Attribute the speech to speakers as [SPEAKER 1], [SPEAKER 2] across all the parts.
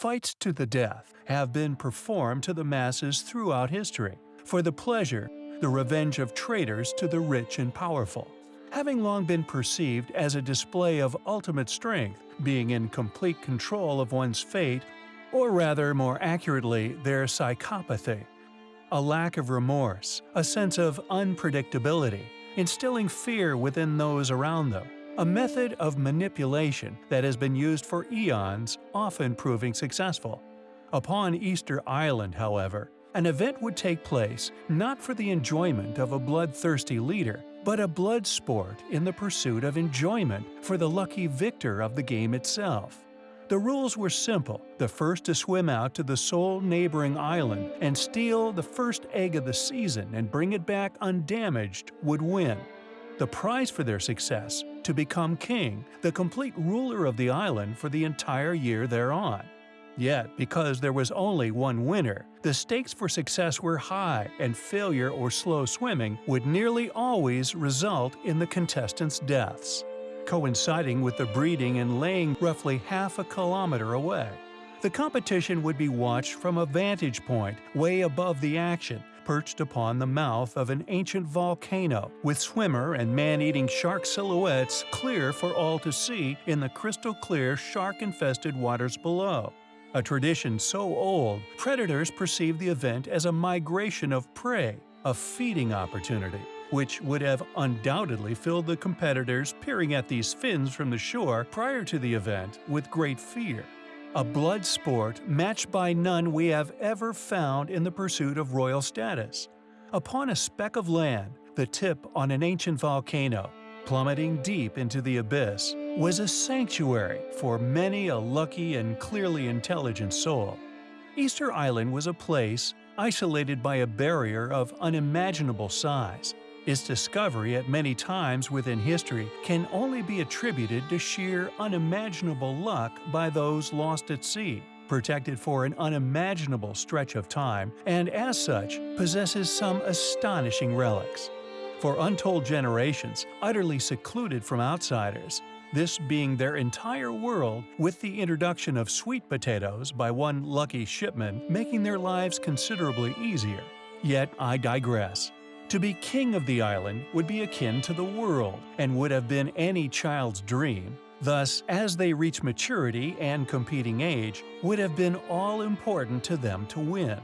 [SPEAKER 1] fights to the death have been performed to the masses throughout history, for the pleasure, the revenge of traitors to the rich and powerful. Having long been perceived as a display of ultimate strength, being in complete control of one's fate, or rather more accurately, their psychopathy, a lack of remorse, a sense of unpredictability, instilling fear within those around them, a method of manipulation that has been used for eons, often proving successful. Upon Easter Island, however, an event would take place not for the enjoyment of a bloodthirsty leader, but a blood sport in the pursuit of enjoyment for the lucky victor of the game itself. The rules were simple. The first to swim out to the sole neighboring island and steal the first egg of the season and bring it back undamaged would win. The prize for their success, to become king, the complete ruler of the island for the entire year thereon. Yet, because there was only one winner, the stakes for success were high and failure or slow swimming would nearly always result in the contestants' deaths coinciding with the breeding and laying roughly half a kilometer away. The competition would be watched from a vantage point way above the action, perched upon the mouth of an ancient volcano, with swimmer and man-eating shark silhouettes clear for all to see in the crystal-clear shark-infested waters below. A tradition so old, predators perceive the event as a migration of prey, a feeding opportunity which would have undoubtedly filled the competitors peering at these fins from the shore prior to the event with great fear. A blood sport matched by none we have ever found in the pursuit of royal status. Upon a speck of land, the tip on an ancient volcano, plummeting deep into the abyss, was a sanctuary for many a lucky and clearly intelligent soul. Easter Island was a place isolated by a barrier of unimaginable size, its discovery at many times within history can only be attributed to sheer unimaginable luck by those lost at sea, protected for an unimaginable stretch of time, and as such possesses some astonishing relics. For untold generations, utterly secluded from outsiders, this being their entire world with the introduction of sweet potatoes by one lucky shipman making their lives considerably easier. Yet I digress. To be king of the island would be akin to the world and would have been any child's dream. Thus, as they reach maturity and competing age, would have been all important to them to win.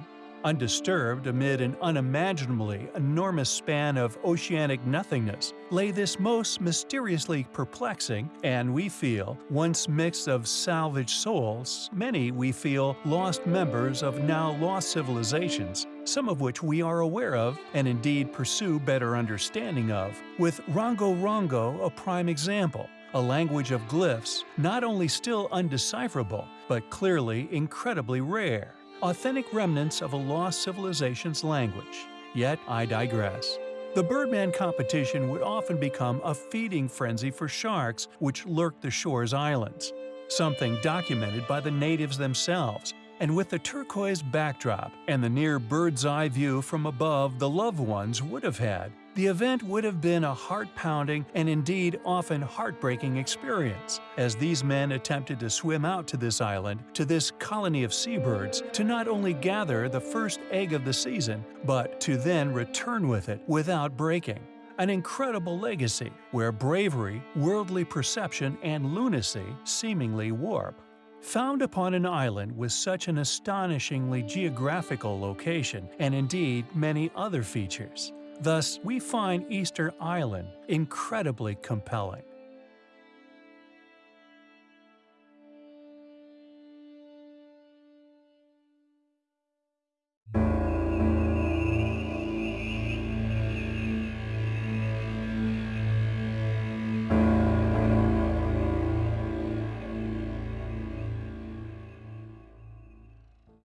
[SPEAKER 1] Undisturbed amid an unimaginably enormous span of oceanic nothingness lay this most mysteriously perplexing and, we feel, once mix of salvaged souls, many, we feel, lost members of now lost civilizations, some of which we are aware of and indeed pursue better understanding of, with Rongo Rongo a prime example, a language of glyphs not only still undecipherable, but clearly incredibly rare authentic remnants of a lost civilization's language. Yet I digress. The Birdman competition would often become a feeding frenzy for sharks which lurked the shore's islands, something documented by the natives themselves, and with the turquoise backdrop and the near bird's-eye view from above the loved ones would have had, the event would have been a heart-pounding and indeed often heartbreaking experience, as these men attempted to swim out to this island, to this colony of seabirds, to not only gather the first egg of the season, but to then return with it without breaking. An incredible legacy where bravery, worldly perception, and lunacy seemingly warp. Found upon an island with such an astonishingly geographical location and indeed many other features. Thus, we find Easter Island incredibly compelling.